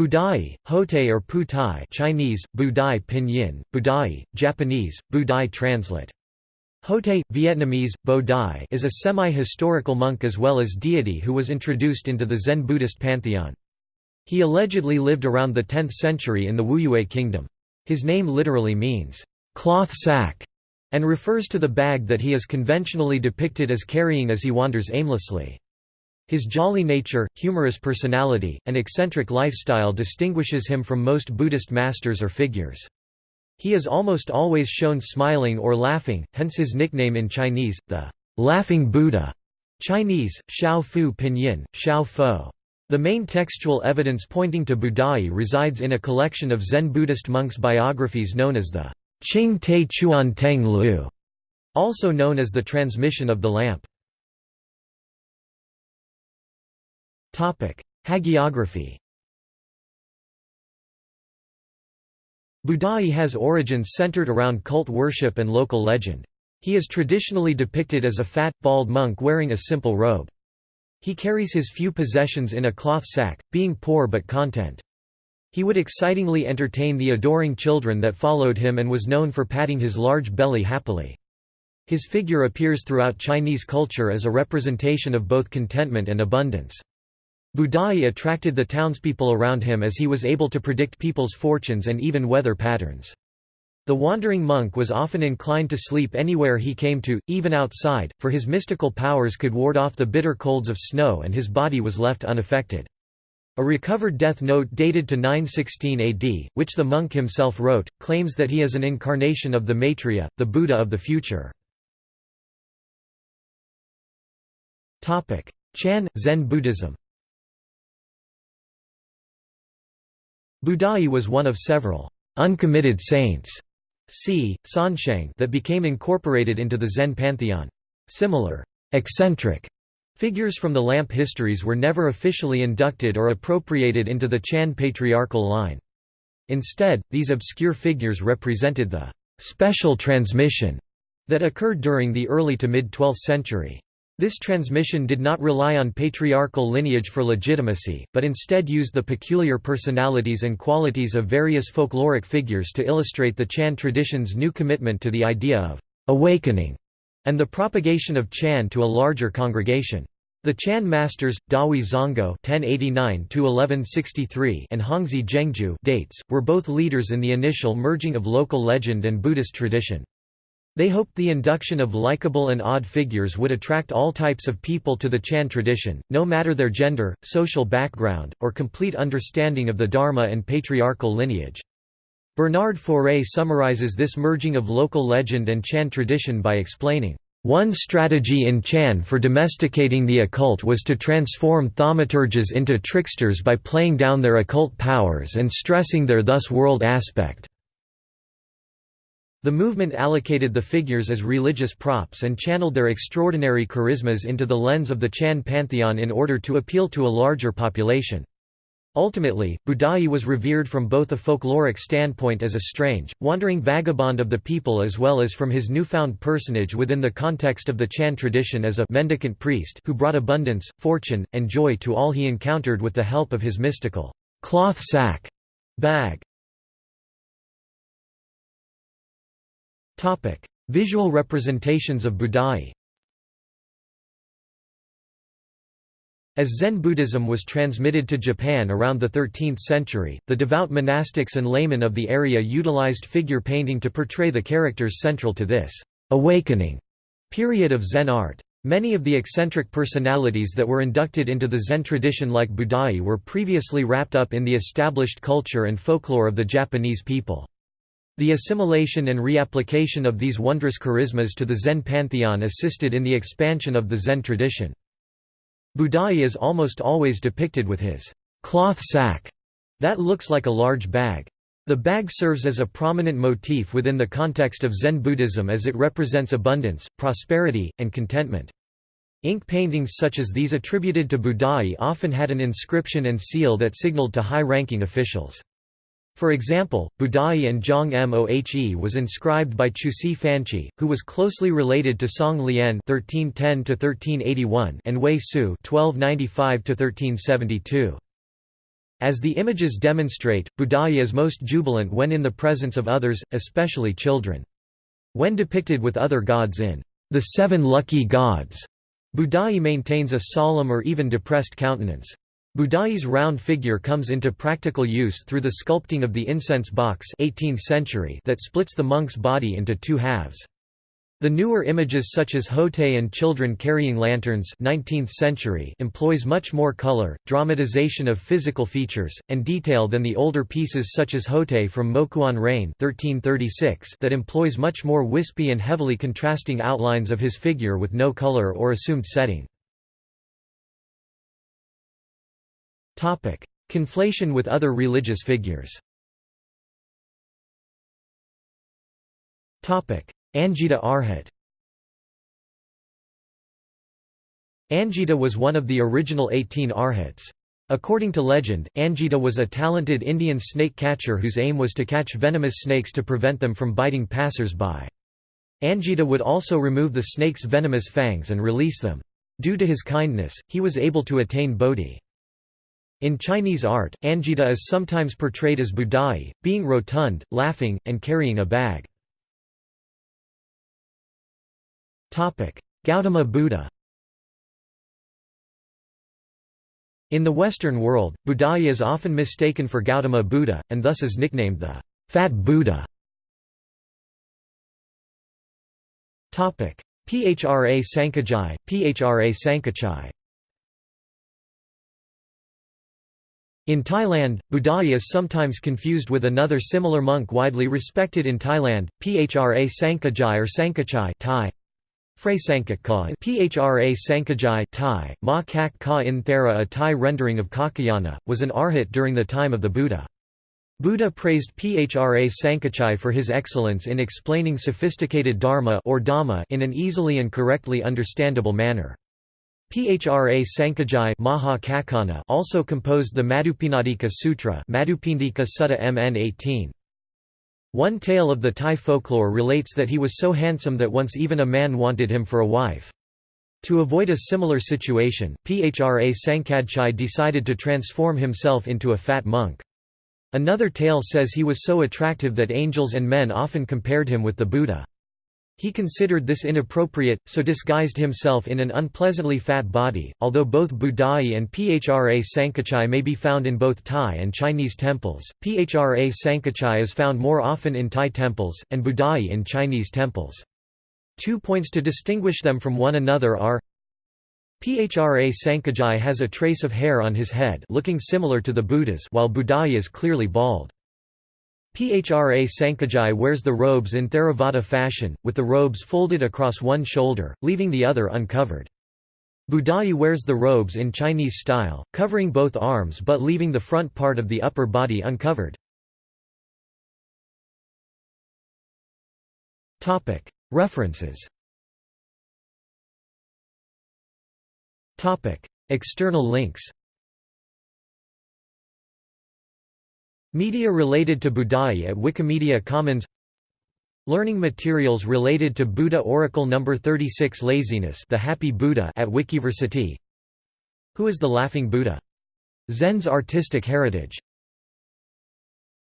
Budai, Hotei or Putai Chinese, Budai Pinyin, Budai, Japanese, Budai translate. Hotei, Vietnamese, Bo is a semi-historical monk as well as deity who was introduced into the Zen Buddhist pantheon. He allegedly lived around the 10th century in the Wuyue kingdom. His name literally means, "...cloth sack", and refers to the bag that he is conventionally depicted as carrying as he wanders aimlessly. His jolly nature, humorous personality, and eccentric lifestyle distinguishes him from most Buddhist masters or figures. He is almost always shown smiling or laughing, hence his nickname in Chinese, the Laughing Buddha. Chinese, Xiao Fu Pinyin, Xiao Fo. The main textual evidence pointing to Budai resides in a collection of Zen Buddhist monks' biographies known as the Jingde Chuandeng Lu, also known as the Transmission of the Lamp. Hagiography Budai has origins centered around cult worship and local legend. He is traditionally depicted as a fat, bald monk wearing a simple robe. He carries his few possessions in a cloth sack, being poor but content. He would excitingly entertain the adoring children that followed him and was known for patting his large belly happily. His figure appears throughout Chinese culture as a representation of both contentment and abundance. Budai attracted the townspeople around him as he was able to predict people's fortunes and even weather patterns. The wandering monk was often inclined to sleep anywhere he came to, even outside, for his mystical powers could ward off the bitter colds of snow and his body was left unaffected. A recovered death note dated to 916 AD, which the monk himself wrote, claims that he is an incarnation of the Maitreya, the Buddha of the future. Chan, Zen Buddhism Budai was one of several uncommitted saints c. Sansheng that became incorporated into the Zen pantheon. Similar eccentric figures from the lamp histories were never officially inducted or appropriated into the Chan patriarchal line. Instead, these obscure figures represented the special transmission that occurred during the early to mid-12th century. This transmission did not rely on patriarchal lineage for legitimacy, but instead used the peculiar personalities and qualities of various folkloric figures to illustrate the Chan tradition's new commitment to the idea of awakening and the propagation of Chan to a larger congregation. The Chan masters, Dahui Zonggao (1089–1163) and Hongzhi Zhengjue dates were both leaders in the initial merging of local legend and Buddhist tradition. They hoped the induction of likable and odd figures would attract all types of people to the Chan tradition, no matter their gender, social background, or complete understanding of the Dharma and patriarchal lineage. Bernard Faure summarizes this merging of local legend and Chan tradition by explaining, "...one strategy in Chan for domesticating the occult was to transform thaumaturges into tricksters by playing down their occult powers and stressing their thus world aspect." The movement allocated the figures as religious props and channeled their extraordinary charismas into the lens of the Chan pantheon in order to appeal to a larger population. Ultimately, Budai was revered from both a folkloric standpoint as a strange, wandering vagabond of the people as well as from his newfound personage within the context of the Chan tradition as a mendicant priest who brought abundance, fortune, and joy to all he encountered with the help of his mystical cloth sack bag. Visual representations of Budai As Zen Buddhism was transmitted to Japan around the 13th century, the devout monastics and laymen of the area utilized figure painting to portray the characters central to this awakening period of Zen art. Many of the eccentric personalities that were inducted into the Zen tradition like Budai were previously wrapped up in the established culture and folklore of the Japanese people. The assimilation and reapplication of these wondrous charismas to the Zen pantheon assisted in the expansion of the Zen tradition. Budai is almost always depicted with his cloth sack that looks like a large bag. The bag serves as a prominent motif within the context of Zen Buddhism as it represents abundance, prosperity, and contentment. Ink paintings such as these attributed to Budai often had an inscription and seal that signaled to high-ranking officials. For example, Budai and Zhang Mohe was inscribed by Chushi Fanqi, who was closely related to Song Lian (1310–1381) and Wei Su (1295–1372). As the images demonstrate, Budai is most jubilant when in the presence of others, especially children. When depicted with other gods in the Seven Lucky Gods, Budai maintains a solemn or even depressed countenance. Budai's round figure comes into practical use through the sculpting of the incense box 18th century that splits the monk's body into two halves. The newer images such as Hotei and children carrying lanterns 19th century employs much more color, dramatization of physical features, and detail than the older pieces such as Hotei from Mokuan Rei'en 1336 that employs much more wispy and heavily contrasting outlines of his figure with no color or assumed setting. Conflation with other religious figures Anjita Arhat Anjita was one of the original 18 Arhats. According to legend, Anjita was a talented Indian snake catcher whose aim was to catch venomous snakes to prevent them from biting passers-by. Anjita would also remove the snake's venomous fangs and release them. Due to his kindness, he was able to attain bodhi. In Chinese art, Anjita is sometimes portrayed as Budai, being rotund, laughing, and carrying a bag. Gautama Buddha In the Western world, Budai is often mistaken for Gautama Buddha, and thus is nicknamed the Fat Buddha. Phra Sankajai, Phra Sankachai In Thailand, Budai is sometimes confused with another similar monk widely respected in Thailand, Phra Sankajai or Sankachai Thai. Phra Sankachai Phra Sankajai Thai, Ma Kak Ka In Thera a Thai rendering of Kakayana, was an arhat during the time of the Buddha. Buddha praised Phra Sankachai for his excellence in explaining sophisticated dharma or dhamma in an easily and correctly understandable manner. Phra Sankajai Maha also composed the Madhupindika Sutra Madhupindika Sutta MN 18. One tale of the Thai folklore relates that he was so handsome that once even a man wanted him for a wife. To avoid a similar situation, Phra Sankadchai decided to transform himself into a fat monk. Another tale says he was so attractive that angels and men often compared him with the Buddha. He considered this inappropriate, so disguised himself in an unpleasantly fat body. Although both Budai and Phra Sankachai may be found in both Thai and Chinese temples, Phra Sankachai is found more often in Thai temples, and Budai in Chinese temples. Two points to distinguish them from one another are Phra Sankajai has a trace of hair on his head looking similar to the Buddha's while Budai is clearly bald. Phra Sankajai wears the robes in Theravada fashion, with the robes folded across one shoulder, leaving the other uncovered. Budai wears the robes in Chinese style, covering both arms but leaving the front part of the upper body uncovered. References External links Media related to Budai at Wikimedia Commons Learning materials related to Buddha Oracle No. 36 Laziness the Happy Buddha at Wikiversity Who is the Laughing Buddha? Zen's artistic heritage